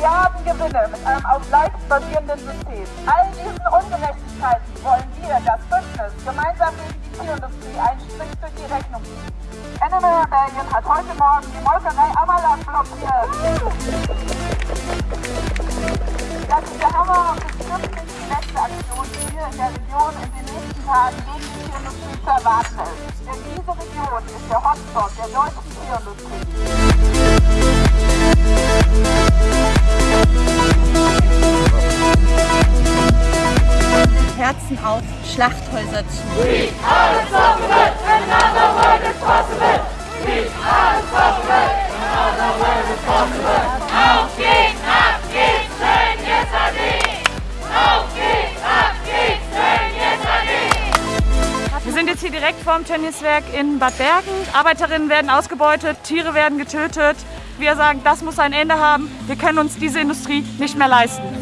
Milliarden mit einem auf Leiden basierenden System. All diesen Ungerechtigkeiten wollen wir, das Bündnis, gemeinsam gegen die Tierindustrie einen Strich durch die Rechnung ziehen. Animal Rebellion hat heute Morgen die Molkerei Ammerland blockiert. Das ist der Hammer und bestimmt nicht die letzte Aktion, die hier in der Region in den nächsten Tagen gegen die Tierindustrie zu erwarten ist. Denn diese Region ist der Hotspot der deutschen Tierindustrie. Herzen auf Schlachthäuser zu. Auf geht's, ab geht's, Tönnies AG! Auf geht's, ab geht's, Tönnies AG! Wir sind jetzt hier direkt vorm Tönnieswerk in Bad Bergen. Arbeiterinnen werden ausgebeutet, Tiere werden getötet. Wir sagen, das muss ein Ende haben. Wir können uns diese Industrie nicht mehr leisten.